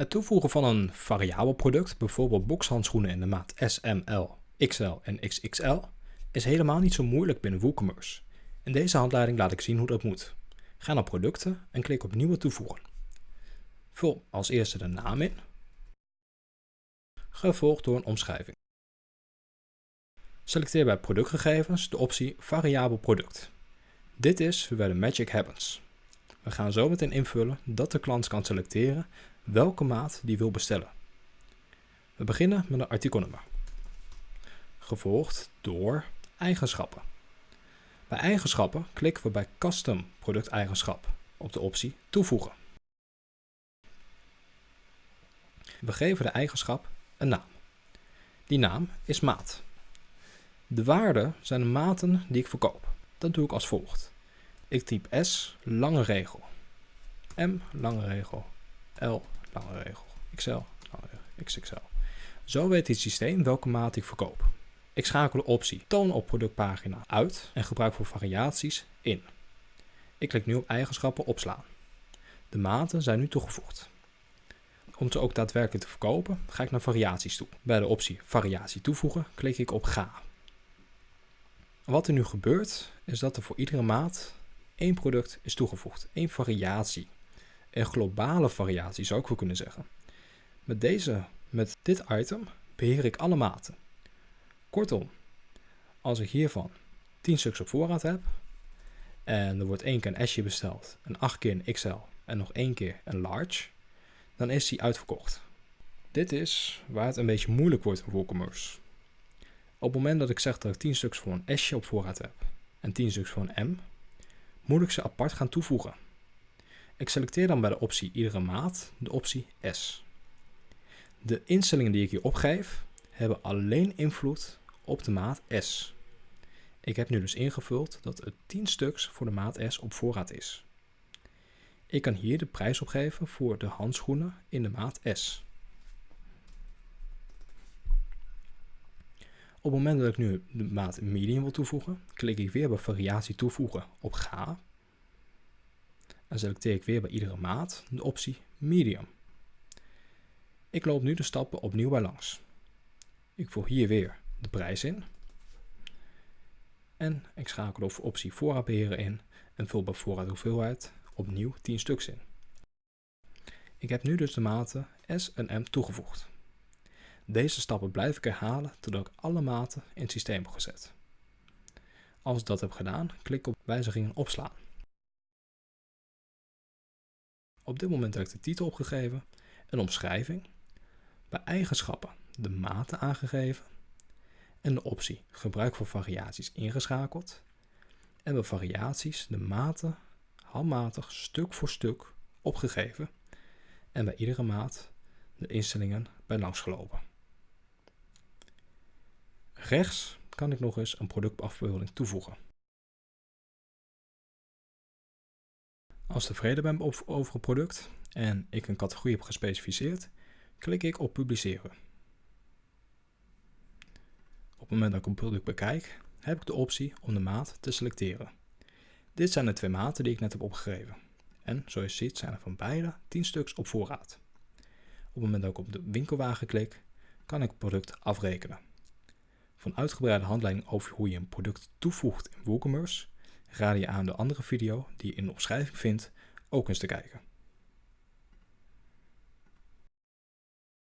Het toevoegen van een variabel product, bijvoorbeeld boxhandschoenen in de maat S, M, L, XL en XXL, is helemaal niet zo moeilijk binnen WooCommerce. In deze handleiding laat ik zien hoe dat moet. Ga naar producten en klik op nieuwe toevoegen. Vul als eerste de naam in, gevolgd door een omschrijving. Selecteer bij productgegevens de optie variabel product. Dit is waar de magic happens. We gaan zo meteen invullen dat de klant kan selecteren welke maat die wil bestellen. We beginnen met een artikelnummer, gevolgd door eigenschappen. Bij eigenschappen klikken we bij Custom producteigenschap op de optie Toevoegen. We geven de eigenschap een naam. Die naam is maat. De waarden zijn de maten die ik verkoop. Dat doe ik als volgt. Ik typ S, lange regel. M, lange regel. L, lange regel. Regel. XXL. Zo weet het systeem welke maat ik verkoop. Ik schakel de optie Toon op productpagina uit en gebruik voor variaties in. Ik klik nu op eigenschappen opslaan. De maten zijn nu toegevoegd. Om ze ook daadwerkelijk te verkopen, ga ik naar variaties toe. Bij de optie variatie toevoegen klik ik op ga. Wat er nu gebeurt, is dat er voor iedere maat één product is toegevoegd, één variatie. Een globale variatie zou ik wel kunnen zeggen. Met, deze, met dit item beheer ik alle maten. Kortom, als ik hiervan 10 stuks op voorraad heb en er wordt één keer een S'je besteld en 8 keer een XL en nog één keer een large, dan is die uitverkocht. Dit is waar het een beetje moeilijk wordt in WooCommerce. Op het moment dat ik zeg dat ik 10 stuks voor een S'je op voorraad heb en 10 stuks voor een M, moet ik ze apart gaan toevoegen. Ik selecteer dan bij de optie iedere maat de optie S. De instellingen die ik hier opgeef hebben alleen invloed op de maat S. Ik heb nu dus ingevuld dat het 10 stuks voor de maat S op voorraad is. Ik kan hier de prijs opgeven voor de handschoenen in de maat S. Op het moment dat ik nu de maat medium wil toevoegen, klik ik weer bij variatie toevoegen op ga. En selecteer ik weer bij iedere maat de optie medium. Ik loop nu de stappen opnieuw bij langs. Ik voer hier weer de prijs in. En ik schakel over optie voorraadbeheer in en vul bij voorraad hoeveelheid opnieuw 10 stuks in. Ik heb nu dus de maten S en M toegevoegd. Deze stappen blijf ik herhalen totdat ik alle maten in het systeem heb gezet. Als ik dat heb gedaan, klik op wijzigingen opslaan. Op dit moment heb ik de titel opgegeven, een omschrijving, bij eigenschappen de maten aangegeven en de optie gebruik voor variaties ingeschakeld en bij variaties de maten handmatig stuk voor stuk opgegeven en bij iedere maat de instellingen bij langs gelopen. Rechts kan ik nog eens een productafbeelding toevoegen. Als tevreden ben over het product en ik een categorie heb gespecificeerd, klik ik op publiceren. Op het moment dat ik een product bekijk, heb ik de optie om de maat te selecteren. Dit zijn de twee maten die ik net heb opgegeven. En zoals je ziet zijn er van beide 10 stuks op voorraad. Op het moment dat ik op de winkelwagen klik, kan ik het product afrekenen. Een uitgebreide handleiding over hoe je een product toevoegt in WooCommerce, raad je aan de andere video die je in de omschrijving vindt ook eens te kijken.